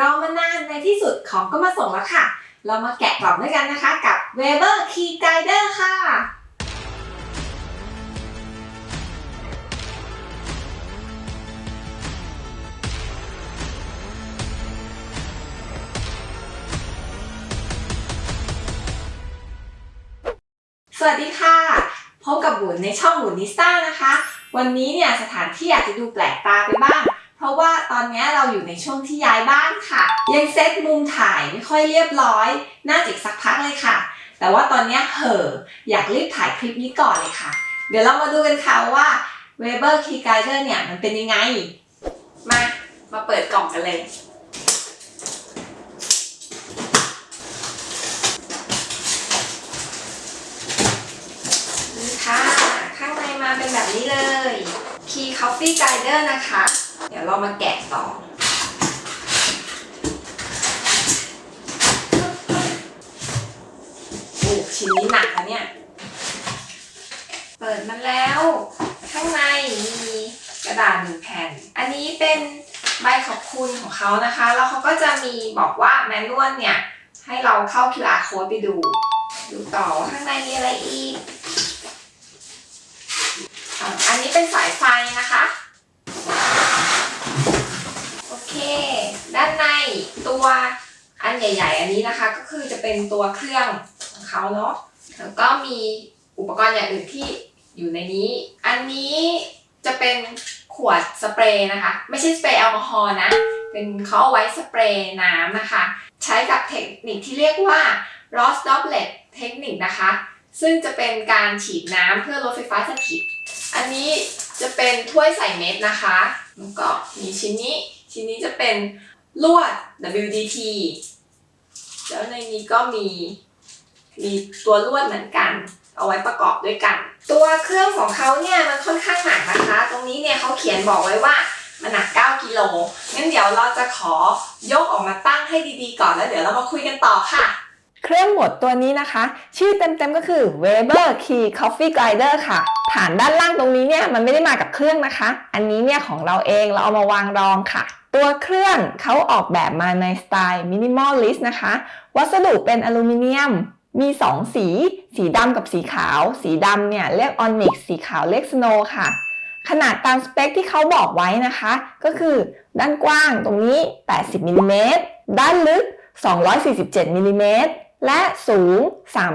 รอมานานในที่สุดของก็มาส่งแล้วค่ะ เรามาแกะกล่องด้วยกันนะคะกับ Weber Key Guider ค่ะ สวัสดีค่ะ พบกับบุญในช่องบุญนิสต้านะคะ วันนี้เนี่ยสถานที่อาจจะดูแปลกตาไปบ้าง ราะว่าตอนนี้เราอยู่ในช่วงที่ย้ายบ้านค่ะ ยังเซตมุมถ่ายไม่ค่อยเรียบร้อย น่าจะอีกสักพักเลยค่ะ แต่ว่าตอนนี้เห่ออยากรีบถ่ายคลิปนี้ก่อนเลยค่ะ เดี๋ยวเรามาดูกันค่ะว่า Weber Key Guider เนี่ยมันเป็นยังไง มา มาเปิดกล่องกันเลย นี่ค่ะ ข้างในมาเป็นแบบนี้เลย Key Coffee Guider นะคะ เดี๋ยวเรามาแกะต่อ โอ้ชิ้นนี้หนักนะเนี่ย เปิดมันแล้ว ข้างในมีกระดาษหนึ่งแผ่น อันนี้เป็นใบขอบคุณของเขานะคะ แล้วเขาก็จะมีบอกว่าแมนนวลเนี่ย ให้เราเข้า QR code ไปดู ดูต่อข้างในมีอะไรอีก อันนี้เป็นสายไฟนะคะ เค ด้านในตัวอันใหญ่ ๆ อันนี้นะคะ ก็คือจะเป็นตัวเครื่องของเขาเนาะแล้วก็มีอุปกรณ์อย่างอื่นที่อยู่ในนี้ อันนี้จะเป็นขวดสเปรย์นะคะ ไม่ใช่สเปรย์แอลกอฮอล์นะ เป็นเขาเอาไว้สเปรย์น้ำนะคะ ใช้กับเทคนิคที่เรียกว่า Ross Droplet เทคนิคนะคะ ซึ่งจะเป็นการฉีดน้ำเพื่อลดไฟฟ้าสถิต อันนี้จะเป็นถ้วยใส่เม็ดนะคะ แล้วก็มีชิ้นนี้ ชิ้นนี้จะเป็นลวด WDT แล้วในนี้ก็มีมีตัวลวดเหมือนกัน เอาไว้ประกอบด้วยกัน ตัวเครื่องของเขาเนี่ยมันค่อนข้างหนักนะคะ ตรงนี้เนี่ยเขาเขียนบอกไว้ว่ามันหนัก 9 กิโล งั้นเดี๋ยวเราจะขอยกออกมาตั้งให้ดีๆก่อนแล้วเดี๋ยวเรามาคุยกันต่อค่ะ เครื่องหมดตัวนี้นะคะ ชื่อเต็มๆก็คือ Weber Key Coffee Guider ค่ะ ฐานด้านล่างตรงนี้เนี่ยมันไม่ได้มากับเครื่องนะคะ อันนี้เนี่ยของเราเองเราเอามาวางรองค่ะ ตัวเครื่องเขาออกแบบมาในสไตล์ minimalist นะคะ วัสดุเป็นอลูมิเนียม มี 2 สี สีดำกับสีขาว สีดำเนี่ยเรียก onyx สีขาวเรียก snow ค่ะ ขนาดตามสเปคที่เขาบอกไว้นะคะ ก็คือด้านกว้างตรงนี้ 80มิลลิเมตรด้านลึก 247มิลลิเมตรและสูง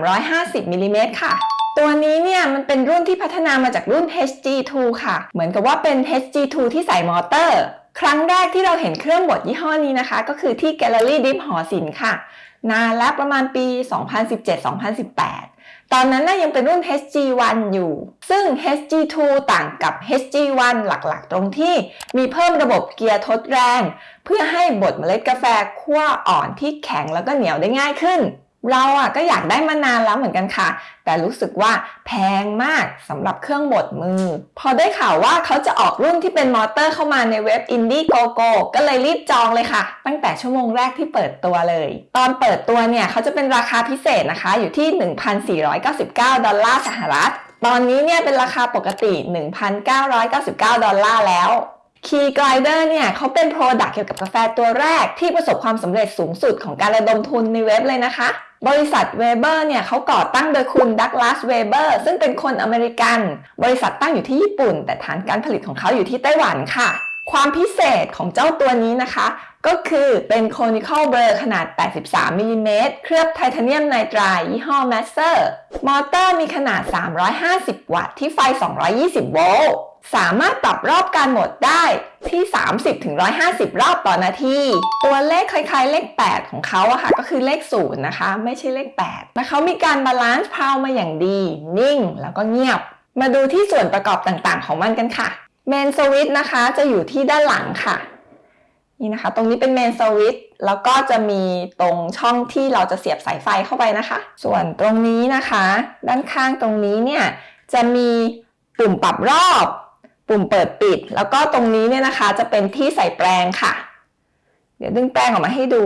350มิลลิเมตรค่ะตัวนี้เนี่ยมันเป็นรุ่นที่พัฒนามาจากรุ่น HG2 ค่ะ เหมือนกับว่าเป็น HG2 ที่ใส่มอเตอร์ ครั้งแรกที่เราเห็นเครื่องบดยี่ห้อนี้นะคะ ก็คือที่ Gallery Drip หอศิลป์ค่ะ นานแล้วประมาณปี 2017-2018 ตอนนั้นน่ะยังเป็นรุ่น HG1 อยู่ ซึ่ง HG2 ต่างกับ HG1 หลักๆ ตรงที่มีเพิ่มระบบเกียร์ทดแรง เพื่อให้บดเมล็ดกาแฟคั่วอ่อนที่แข็งแล้วก็เหนียวได้ง่ายขึ้น เราอะก็อยากได้มานานแล้วเหมือนกันค่ะ แต่รู้สึกว่าแพงมากสำหรับเครื่องบดมือ พอได้ข่าวว่าเขาจะออกรุ่นที่เป็นมอเตอร์เข้ามาในเว็บ Indiegogo ก็เลยรีบจองเลยค่ะ ตั้งแต่ชั่วโมงแรกที่เปิดตัวเลย ตอนเปิดตัวเนี่ยเขาจะเป็นราคาพิเศษนะคะอยู่ที่ 1,499 ดอลลาร์สหรัฐ ตอนนี้เนี่ยเป็นราคาปกติ 1,999 ดอลลาร์แล้ว Key Grinder เนี่ยเขาเป็น Product เกี่ยวกับกาแฟตัวแรกที่ประสบความสำเร็จสูงสุดของการระดมทุนในเว็บเลยนะคะ บริษัท Weber เนี่ยเขาก่อตั้งโดยคุณ Douglas Weber ซึ่งเป็นคนอเมริกัน บริษัทตั้งอยู่ที่ญี่ปุ่น แต่ฐานการผลิตของเขาอยู่ที่ไต้หวันค่ะ ความพิเศษของเจ้าตัวนี้นะคะ ก็คือเป็น Conical Burr ขนาด 83มิลลิเมตรเคลือบ titanium nitride ยี่ห้อ Mazzer มอเตอร์มีขนาด 350 วัตต์ที่ไฟ 220 โวลต์ สามารถปรับรอบการหมุนได้ที่ 30-150 รอบต่อนาที ตัวเลขคล้ายๆ เลข 8 ของเขาอะค่ะ ก็คือเลข 0 นะคะ ไม่ใช่เลข 8 และเขามีการ balance power มาอย่างดี นิ่ง แล้วก็เงียบ มาดูที่ส่วนประกอบต่างๆ ของมันกันค่ะ main switch นะคะจะอยู่ที่ด้านหลังค่ะ นี่นะคะ ตรงนี้เป็นเมนสวิตช์แล้วก็จะมีตรงช่องที่เราจะเสียบสายไฟเข้าไปนะคะ ส่วนตรงนี้นะคะ ด้านข้างตรงนี้เนี่ยจะมีปุ่มปรับรอบ ปุ่มเปิดปิด แล้วก็ตรงนี้เนี่ยนะคะ จะเป็นที่ใส่แปรงค่ะ เดี๋ยวดึงแปรงออกมาให้ดู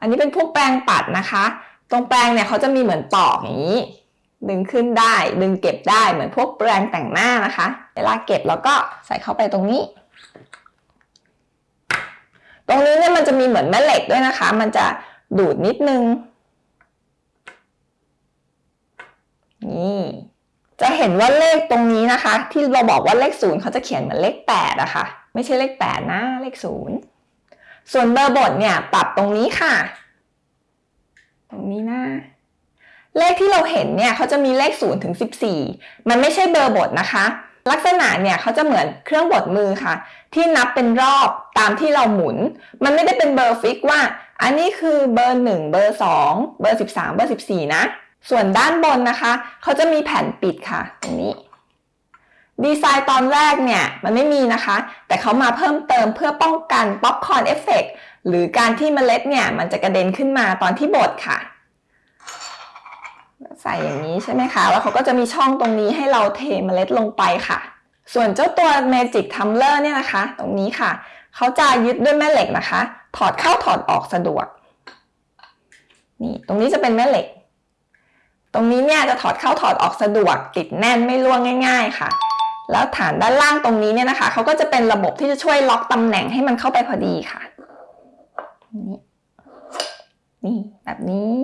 อันนี้เป็นพวกแปรงปัดนะคะ ตรงแปรงเนี่ยเขาจะมีเหมือนปอกอย่างนี้ ดึงขึ้นได้ ดึงเก็บได้เหมือนพวกแปรงแต่งหน้านะคะ เวลาเก็บแล้วก็ใส่เข้าไปตรงนี้ ตรงนี้เนี่ยมันจะมีเหมือนแม่เหล็กด้วยนะคะ มันจะดูดนิดนึงนี่ จะเห็นว่าเลขตรงนี้นะคะ ที่เราบอกว่าเลขศูนย์เขาจะเขียนเหมือนเลขแปดอะคะ่ะไม่ใช่เลขแปดนะเลขศูนย์ส่วนเบอร์บทเนี่ยปรับตรงนี้ค่ะ ตรงนี้นะเลขที่เราเห็นเนี่ยเขาจะมีเลข0ถึง14 มันไม่ใช่เบอร์บทนะคะ ลักษณะเนี่ยเขาจะเหมือนเครื่องบดมือค่ะ ที่นับเป็นรอบตามที่เราหมุน มันไม่ได้เป็นเบอร์ fix ว่า อันนี้คือเบอร์ 1 เบอร์ 2 เบอร์ 13 เบอร์ 14 นะ ส่วนด้านบนนะคะเขาจะมีแผ่นปิดค่ะตรงนี้ ดีไซน์ตอนแรกเนี่ยมันไม่มีนะคะ แต่เขามาเพิ่มเติมเพื่อป้องกัน popcorn effectหรือการที่เมล็ดเนี่ยมันจะกระเด็นขึ้นมาตอนที่บดค่ะ ใส่อย่างนี้ใช่ไหมคะ แล้วเขาก็จะมีช่องตรงนี้ให้เราเทเมล็ดลงไปค่ะ ส่วนเจ้าตัว Magic Tumbler เนี่ยนะคะ ตรงนี้ค่ะเขาจะยึดด้วยแม่เหล็กนะคะ ถอดเข้าถอดออกสะดวกนี่ตรงนี้จะเป็นแม่เหล็ก ตรงนี้เนี่ยจะถอดเข้าถอดออกสะดวกติดแน่นไม่ร่วงง่าย ๆ ค่ะ แล้วฐานด้านล่างตรงนี้เนี่ยนะคะเขาก็จะเป็นระบบที่จะช่วยล็อกตำแหน่งให้มันเข้าไปพอดีค่ะนี่นี่แบบนี้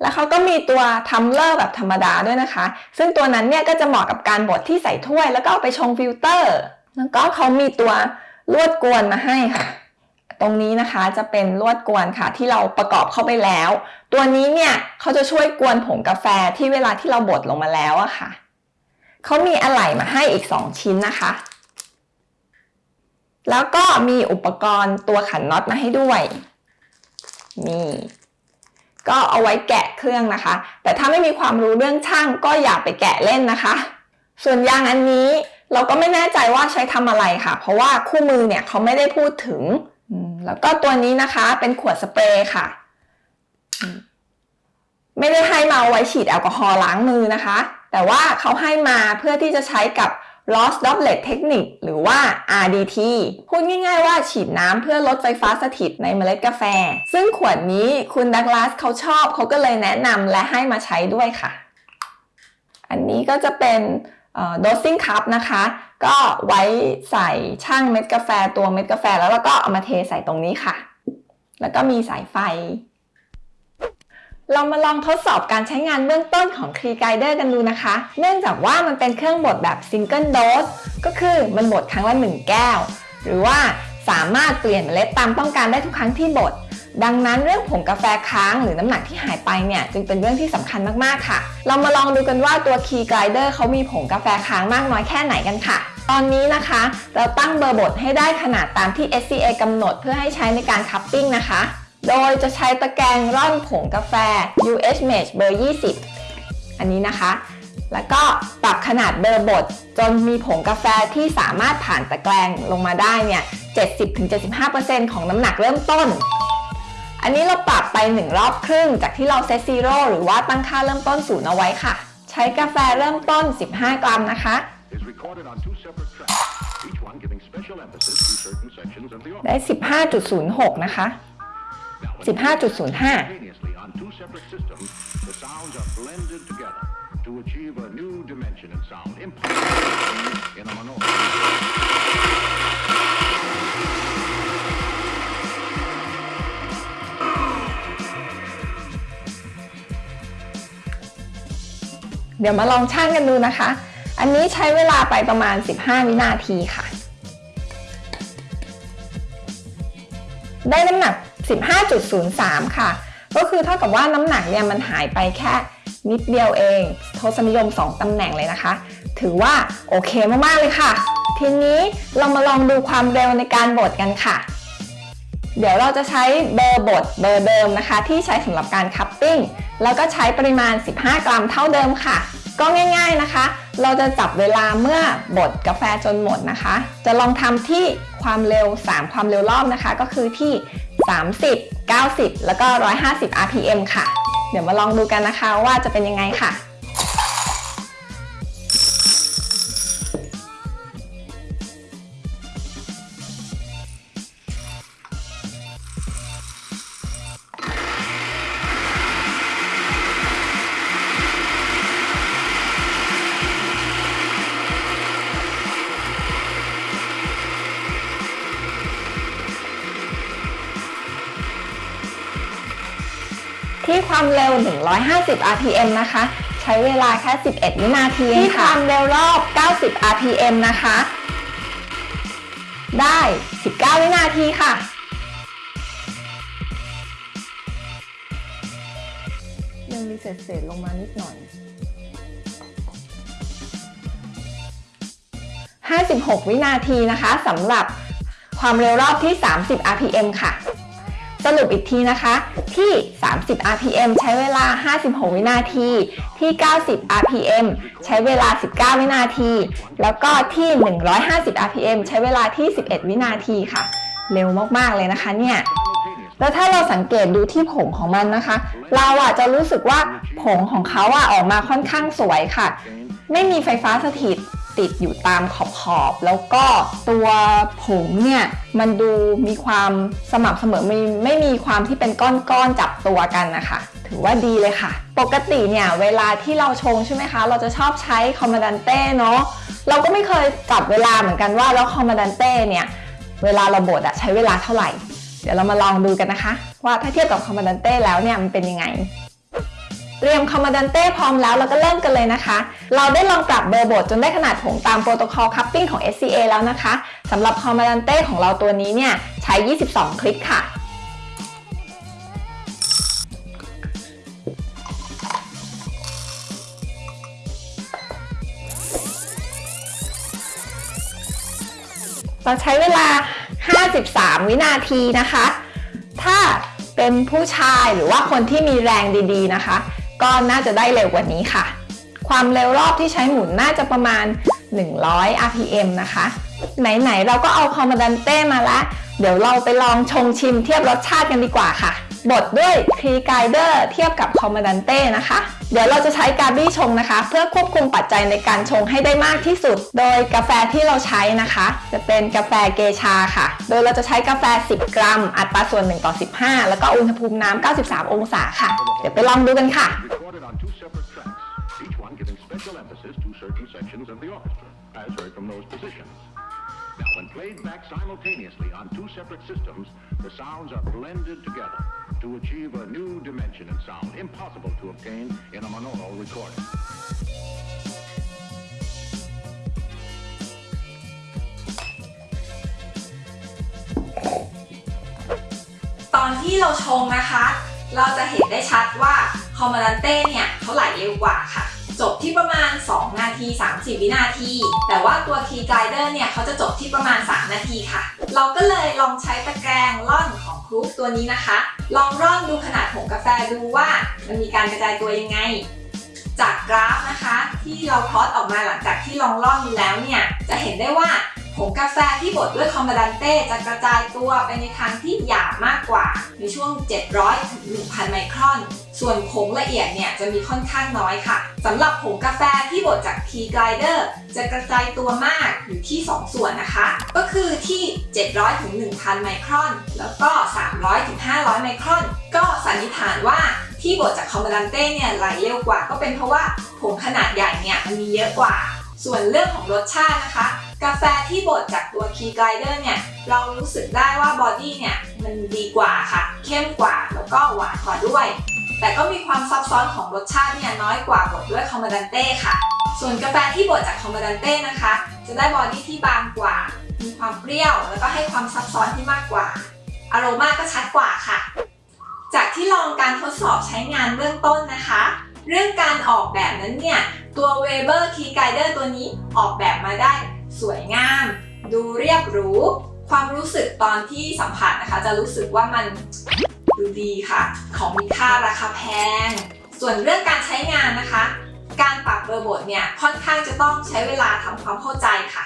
แล้วเขาก็มีตัว tumbler แบบธรรมดาด้วยนะคะ ซึ่งตัวนั้นเนี่ยก็จะเหมาะกับการบดที่ใส่ถ้วย แล้วก็เอาไปชงฟิลเตอร์ แล้วก็เขามีตัวลวดกวนมาให้ค่ะ ตรงนี้นะคะจะเป็นลวดกวนค่ะที่เราประกอบเข้าไปแล้ว ตัวนี้เนี่ยเขาจะช่วยกวนผงกาแฟที่เวลาที่เราบดลงมาแล้วอะค่ะเขามีอะไหล่มาให้อีก 2 ชิ้นนะคะ แล้วก็มีอุปกรณ์ตัวขันน็อตมาให้ด้วยนี่ก็เอาไว้แกะเครื่องนะคะ แต่ถ้าไม่มีความรู้เรื่องช่างก็อย่าไปแกะเล่นนะคะ ส่วนยางอันนี้เราก็ไม่แน่ใจว่าใช้ทำอะไรค่ะ เพราะว่าคู่มือเนี่ยเขาไม่ได้พูดถึง แล้วก็ตัวนี้นะคะเป็นขวดสเปรย์ค่ะ ไม่ได้ให้มาไว้ฉีดแอลกอฮอล์ล้างมือนะคะ แต่ว่าเขาให้มาเพื่อที่จะใช้กับ loss droplet technique หรือว่า RDT พูดง่ายๆว่าฉีดน้ำเพื่อลดไฟฟ้าสถิตในเมล็ดกาแฟ ซึ่งขวดนี้คุณดักลาสเขาชอบเขาก็เลยแนะนำและให้มาใช้ด้วยค่ะ อันนี้ก็จะเป็น dosing cup นะคะ ก็ไว้ใส่ช่างเม็ดกาแฟตัวเม็ดกาแฟแล้วเราก็เอามาเทใส่ตรงนี้ค่ะ แล้วก็มีสายไฟ เรามาลองทดสอบการใช้งานเบื้องต้นของ c r e Guider กันดูนะคะ เนื่องจากว่ามันเป็นเครื่องบดแบบ Single Dose ก็คือมันบดครั้งละ 1 แก้ว หรือว่าสามารถเปลี่ยนเมล็ดตามต้องการได้ทุกครั้งที่บด ดังนั้นเรื่องผงกาแฟค้างหรือน้ำหนักที่หายไปเนี่ยจึงเป็นเรื่องที่สำคัญมากๆค่ะ เรามาลองดูกันว่าตัว Key Glider เขามีผงกาแฟค้างมากน้อยแค่ไหนกันค่ะ ตอนนี้นะคะ เราตั้งเบอร์บดให้ได้ขนาดตามที่ SCA กำหนดเพื่อให้ใช้ในการคัพปิ้งนะคะ โดยจะใช้ตะแกรงร่อนผงกาแฟ UH Mesh เบอร์ 20 อันนี้นะคะ แล้วก็ปรับขนาดเบอร์บดจนมีผงกาแฟที่สามารถผ่านตะแกรงลงมาได้เนี่ย 70-75%ของน้ำหนักเริ่มต้น อันนี้เราปรับไป 1 รอบครึ่ง จากที่เราเซตซีโร่หรือว่าตั้งค่าเริ่มต้นศูนย์เอาไว้ค่ะ ใช้กาแฟเริ่มต้น 15 กรัมนะคะ is recorded on two separate tracks, each one giving special emphasis to certain sections of the ได้ organ. 15.06 นะคะ Now, when 15.05 เดี๋ยวมาลองช่างกันดูนะคะ อันนี้ใช้เวลาไปประมาณ 15 วินาทีค่ะ ได้น้ำหนัก 15.03 ค่ะ ก็คือเท่ากับว่าน้ำหนักเนี่ยมันหายไปแค่นิดเดียวเอง ทศนิยม 2ตำแหน่งเลยนะคะ ถือว่าโอเคมาก ๆ เลยค่ะ ทีนี้เรามาลองดูความเร็วในการบดกันค่ะ เดี๋ยวเราจะใช้เบอร์บดเบอร์เดิมนะคะ ที่ใช้สำหรับการคัพปิ้ง แล้วก็ใช้ปริมาณ 15 กรัมเท่าเดิมค่ะ ก็ง่ายๆนะคะ เราจะจับเวลาเมื่อบดกาแฟจนหมดนะคะ จะลองทำที่ความเร็ว 3 ความเร็วรอบนะคะ ก็คือที่ 30 90 แล้วก็ 150 rpm ค่ะ เดี๋ยวมาลองดูกันนะคะว่าจะเป็นยังไงค่ะ ที่ความเร็ว 150 rpm นะคะ ใช้เวลาแค่ 11 วินาทีที่ความเร็วรอบ 90 rpm นะคะ ได้ 19 วินาทีค่ะยังมีเศษๆลงมานิดหน่อย 56 วินาทีนะคะสำหรับความเร็วรอบที่ 30 rpm ค่ะ สรุปอีกทีนะคะ ที่ 30 rpm ใช้เวลา 56 วินาที ที่ 90 rpm ใช้เวลา 19 วินาที แล้วก็ที่ 150 rpm ใช้เวลาที่ 11 วินาทีค่ะ เร็วมากๆเลยนะคะเนี่ยแล้วถ้าเราสังเกตดูที่ผงของมันนะคะ เราอะจะรู้สึกว่าผงของเขาอะออกมาค่อนข้างสวยค่ะ ไม่มีไฟฟ้าสถิต ติดอยู่ตามขอบขอบแล้วก็ตัวผงเนี่ยมันดูมีความสม่ำเสมอไม่ไม่มีความที่เป็นก้อนๆจับตัวกันนะคะ ถือว่าดีเลยค่ะ ปกติเนี่ยเวลาที่เราชงใช่ไหมคะ เราจะชอบใช้คอมมานดันเต้เนาะเราก็ไม่เคยจับเวลาเหมือนกันว่าแล้วคอมมานดันเต้เนี่ยเวลาเราบดอะใช้เวลาเท่าไหร่ เดี๋ยวเรามาลองดูกันนะคะ ว่าถ้าเทียบกับคอมมานดันเต้แล้วเนี่ยมันเป็นยังไง เตรียม Comandante พร้อมแล้วเราก็เริ่มกันเลยนะคะ เราได้ลองปรับเบอร์บดจนได้ขนาดผงตาม protocol cupping ของ SCA แล้วนะคะสำหรับ Comandante ของเราตัวนี้เนี่ยใช้ 22 คลิกค่ะเราใช้เวลา 53 วินาทีนะคะ ถ้าเป็นผู้ชายหรือว่าคนที่มีแรงดีๆนะคะ ก็น่าจะได้เร็วกว่านี้ค่ะ ความเร็วรอบที่ใช้หมุนน่าจะประมาณ 100 rpm นะคะ ไหน ๆ เราก็เอา Comandante มาละ เดี๋ยวเราไปลองชงชิมเทียบรสชาติกันดีกว่าค่ะ บดด้วย Key Glider เทียบกับ Comandante นะคะ เดี๋ยวเราจะใช้กาบี้ชงนะคะ เพื่อควบคุมปัจจัยในการชงให้ได้มากที่สุด โดยกาแฟที่เราใช้นะคะ จะเป็นกาแฟเกชาค่ะ โดยเราจะใช้กาแฟ 10 กรัม อัตราส่วน 1 ต่อ 15 แล้วก็อุณหภูมิน้ำ 93 องศาค่ะ เดี๋ยวไปลองดูกันค่ะ as to achieve a new dimension in sound impossible to obtain in a monaural recording. ตอนที่เราชงนะคะ เราจะเห็นได้ชัดว่าคอมมานดันเต้เนี่ยเขาไหลเร็วกว่าค่ะ จบที่ประมาณ 2 นาที 30 วินาที แต่ว่าตัวคีไกเดอร์เนี่ยเขาจะจบที่ประมาณ 3 นาทีค่ะ เราก็เลยลองใช้ตะแกรงร่อนของครูปตัวนี้นะคะ ลองร่อนดูขนาดผงกาแฟดูว่ามันมีการกระจายตัวยังไง จากกราฟนะคะ ที่เราพลอตออกมาหลังจากที่ลองร่อนดูแล้วเนี่ยจะเห็นได้ว่า ผงกาแฟที่บดด้วยคอมบาดันเต้จะกระจายตัวไปในทางที่หยาบมากกว่า ในช่วง 700ถึง1,000 ไมครอน ส่วนผงละเอียดเนี่ยจะมีค่อนข้างน้อยค่ะสำหรับผงกาแฟที่บดจาก T Glider จะกระจายตัวมากอยู่ที่ 2 ส่วนนะคะ ก็คือที่ 700ถึง1,000 ไมครอน แล้วก็ 300ถึง500 ไมครอน ก็สันนิษฐานว่าที่บดจากคอมบาดันเต้เนี่ยไหลเร็วกว่า ก็เป็นเพราะว่าผงขนาดใหญ่เนี่ยมันมีเยอะกว่า ส่วนเรื่องของรสชาตินะคะ กาแฟที่บดจากตัว Key Glider เนี่ย เรารู้สึกได้ว่าบอดี้เนี่ย มันดีกว่าค่ะ เข้มกว่าแล้วก็หวานกว่าด้วย แต่ก็มีความซับซ้อนของรสชาติเนี่ยน้อยกว่าบดด้วย Comandante ค่ะ ส่วนกาแฟที่บดจาก Comandante นะคะ จะได้ body ที่บางกว่า มีความเปรี้ยว แล้วก็ให้ความซับซ้อนที่มากกว่า อารมาก็ชัดกว่าค่ะ จากที่ลองการทดสอบใช้งานเบื้องต้นนะคะ เรื่องการออกแบบนั้นเนี่ย ตัว Weber Key Guider ตัวนี้ออกแบบมาได้ สวยงาม ดูเรียบหรู ความรู้สึกตอนที่สัมผัสนะคะ จะรู้สึกว่ามันดูดีค่ะ ของมีค่าราคาแพง ส่วนเรื่องการใช้งานนะคะ การปรับเบอร์บทเนี่ยค่อนข้างจะต้องใช้เวลาทำความเข้าใจค่ะ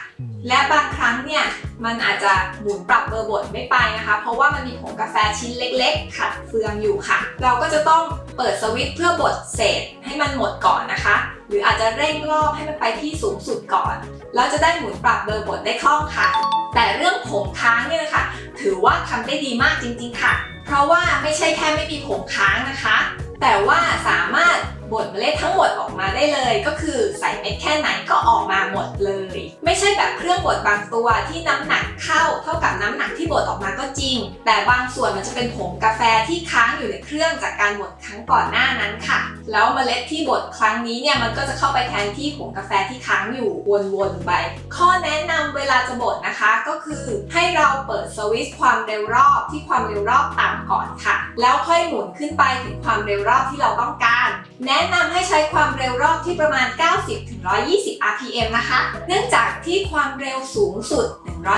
และบางครั้งเนี่ยมันอาจจะหมุนปรับเบอร์บทไม่ไปนะคะ เพราะว่ามันมีผงกาแฟชิ้นเล็ก ๆ ขัดเฟืองอยู่ค่ะ เราก็จะต้องเปิดสวิตช์เพื่อบดเศษให้มันหมดก่อนนะคะ หรืออาจจะเร่งรอบให้มันไปที่สูงสุดก่อน แล้วจะได้หมุนปรับเบอร์บทได้คล่องค่ะ แต่เรื่องผงค้างเนี่ยนะคะถือว่าทำได้ดีมากจริงๆค่ะ เพราะว่าไม่ใช่แค่ไม่มีผงค้างนะคะ แต่ว่าสามารถ บดเมล็ดทั้งหมดออกมาได้เลย ก็คือใส่เม็ดแค่ไหนก็ออกมาหมดเลย ไม่ใช่แบบเครื่องบดบางตัวที่น้ำหนักเข้าเท่ากับน้ำหนักที่บดออกมาก็จริง แต่บางส่วนมันจะเป็นผงกาแฟที่ค้างอยู่ในเครื่องจากการบดครั้งก่อนหน้านั้นค่ะ แล้วเมล็ดที่บดครั้งนี้เนี่ยมันก็จะเข้าไปแทนที่ผงกาแฟที่ค้างอยู่วนๆไป ข้อแนะนำเวลาจะบดนะคะก็คือให้เราเปิดสวิตช์ความเร็วรอบที่ความเร็วรอบต่ำก่อนค่ะ แล้วค่อยหมุนขึ้นไปถึงความเร็วรอบที่เราต้องการแนะนำให้ใช้ความเร็วรอบที่ประมาณ 90-120 rpm นะคะ เนื่องจากที่ความเร็วสูงสุด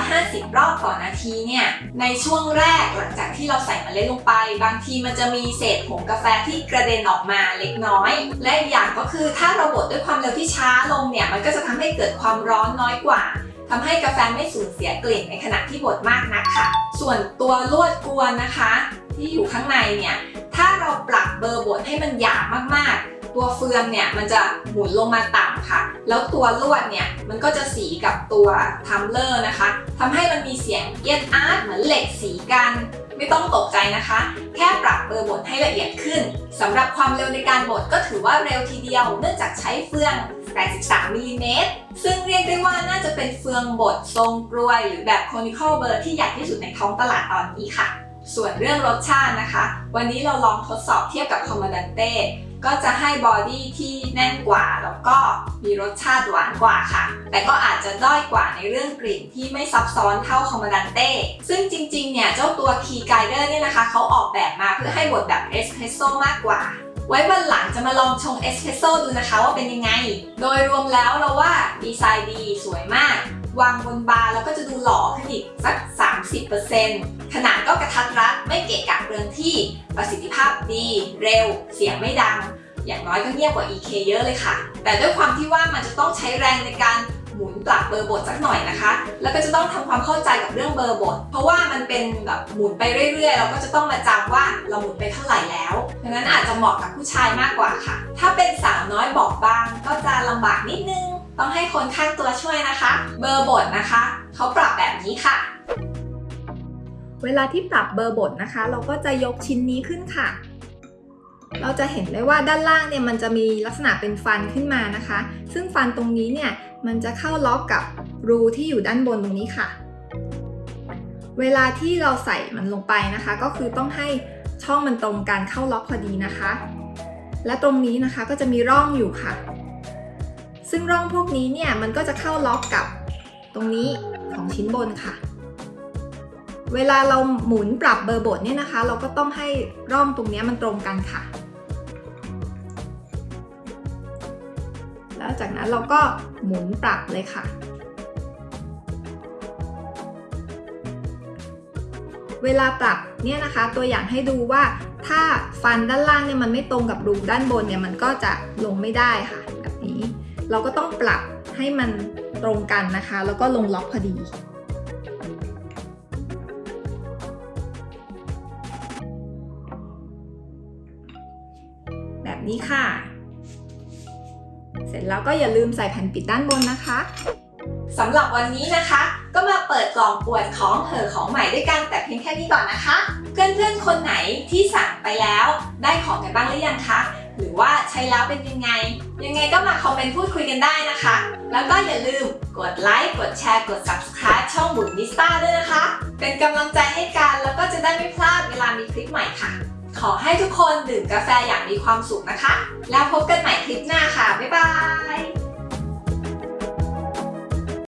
150 รอบต่อนาทีเนี่ย ในช่วงแรกหลังจากที่เราใส่เมล็ดลงไป บางทีมันจะมีเศษผงกาแฟที่กระเด็นออกมาเล็กน้อย และอีกอย่างก็คือถ้าเราบดด้วยความเร็วที่ช้าลงเนี่ย มันก็จะทำให้เกิดความร้อนน้อยกว่าทำให้กาแฟไม่สูญเสียกลิ่นในขณะที่บดมากนักค่ะ ส่วนตัวลวดกวนนะคะ ที่อยู่ข้างในเนี่ย ถ้าเราปรับเบอร์บดให้มันหยาบมากๆ ตัวเฟืองเนี่ยมันจะหมุนลงมาต่ำค่ะ แล้วตัวลวดเนี่ยมันก็จะสีกับตัว tumbler นะคะทำให้มันมีเสียงเอียดอาร์ตเหมือนเหล็กสีกันไม่ต้องตกใจนะคะ แค่ปรับเบอร์บดให้ละเอียดขึ้นสำหรับความเร็วในการบดก็ถือว่าเร็วทีเดียว เนื่องจากใช้เฟือง 83มิลลิเมตรซึ่งเรียกได้ว่าน่าจะเป็นเฟืองบดทรงกรวย หรือแบบ conical burr ที่ใหญ่ที่สุดในท้องตลาดตอนนี้ค่ะ ส่วนเรื่องรสชาตินะคะ วันนี้เราลองทดสอบเทียบกับ Comandante ก็จะให้ body ที่แน่นกว่าแล้วก็มีรสชาติหวานกว่าค่ะ แต่ก็อาจจะด้อยกว่าในเรื่องกลิ่นที่ไม่ซับซ้อนเท่า Comandante ซึ่งจริงๆ เนี่ยเจ้าตัว Key Glider เนี่ยนะคะเขาออกแบบมาเพื่อให้บดแบบเอสเพรสโซ่มากกว่า ไว้วันหลังจะมาลองชงเอสเพรสโซ่ดูนะคะว่าเป็นยังไง โดยรวมแล้วเราว่าดีไซน์ดีสวยมาก วางบนบาร์แล้วก็จะดูหล่อขึ้นอีกสัก 30% ขนาดก็กระทัดรัดไม่เกะกะเรือนที่ ประสิทธิภาพดี เร็ว เสียงไม่ดัง อย่างน้อยก็เงียบกว่า EK เยอะเลยค่ะ แต่ด้วยความที่ว่ามันจะต้องใช้แรงในการหมุนปรับเบอร์บทสักหน่อยนะคะ แล้วก็จะต้องทำความเข้าใจกับเรื่องเบอร์บท เพราะว่ามันเป็นแบบหมุนไปเรื่อยๆ เราก็จะต้องมาจำว่าเราหมุนไปเท่าไหร่แล้วดังนั้นอาจจะเหมาะกับผู้ชายมากกว่าค่ะ ถ้าเป็นสาวน้อยบอบบาง ก็จะลำบากนิดนึง ต้องให้คนข้างตัวช่วยนะคะ เบอร์บทนะคะ เขาปรับแบบนี้ค่ะ เวลาที่ปรับเบอร์บทนะคะ เราก็จะยกชิ้นนี้ขึ้นค่ะ เราจะเห็นได้ว่าด้านล่างเนี่ยมันจะมีลักษณะเป็นฟันขึ้นมานะคะ ซึ่งฟันตรงนี้เนี่ยมันจะเข้าล็อกกับรูที่อยู่ด้านบนตรงนี้ค่ะ เวลาที่เราใส่มันลงไปนะคะ ก็คือต้องให้ช่องมันตรงกันเข้าล็อกพอดีนะคะ และตรงนี้นะคะก็จะมีร่องอยู่ค่ะ ซึ่งร่องพวกนี้เนี่ยมันก็จะเข้าล็อกกับตรงนี้ของชิ้นบนค่ะ เวลาเราหมุนปรับเบอร์บทเนี่ยนะคะ เราก็ต้องให้ร่องตรงนี้มันตรงกันค่ะ แล้วจากนั้นเราก็หมุนปรับเลยค่ะ เวลาปรับเนี่ยนะคะ ตัวอย่างให้ดูว่าถ้าฟันด้านล่างเนี่ยมันไม่ตรงกับรูด้านบนเนี่ยมันก็จะลงไม่ได้ค่ะ แบบนี้ เราก็ต้องปรับให้มันตรงกันนะคะ แล้วก็ลงล็อกพอดี นี้ค่ะ เสร็จแล้วก็อย่าลืมใส่แผ่นปิดด้านบนนะคะสำหรับวันนี้นะคะ ก็มาเปิดกล่องปวดของเหอของใหม่ด้วยกันแต่เพียงแค่นี้ก่อนนะคะ เพื่อนๆคนไหนที่สั่งไปแล้วได้ของกันบ้างหรือยังคะหรือว่าใช้แล้วเป็นยังไง ยังไงก็มาคอมเมนต์พูดคุยกันได้นะคะ แล้วก็อย่าลืมกดไลค์กดแชร์กด subscribe ช่องบุญนิสตาด้วยนะคะ เป็นกำลังใจให้กันแล้วก็จะได้ไม่พลาดเวลามีคลิปใหม่ค่ะ ขอให้ทุกคนดื่มกาแฟอย่างมีความสุขนะคะ แล้วพบกันใหม่คลิปหน้าค่ะ บ๊ายบาย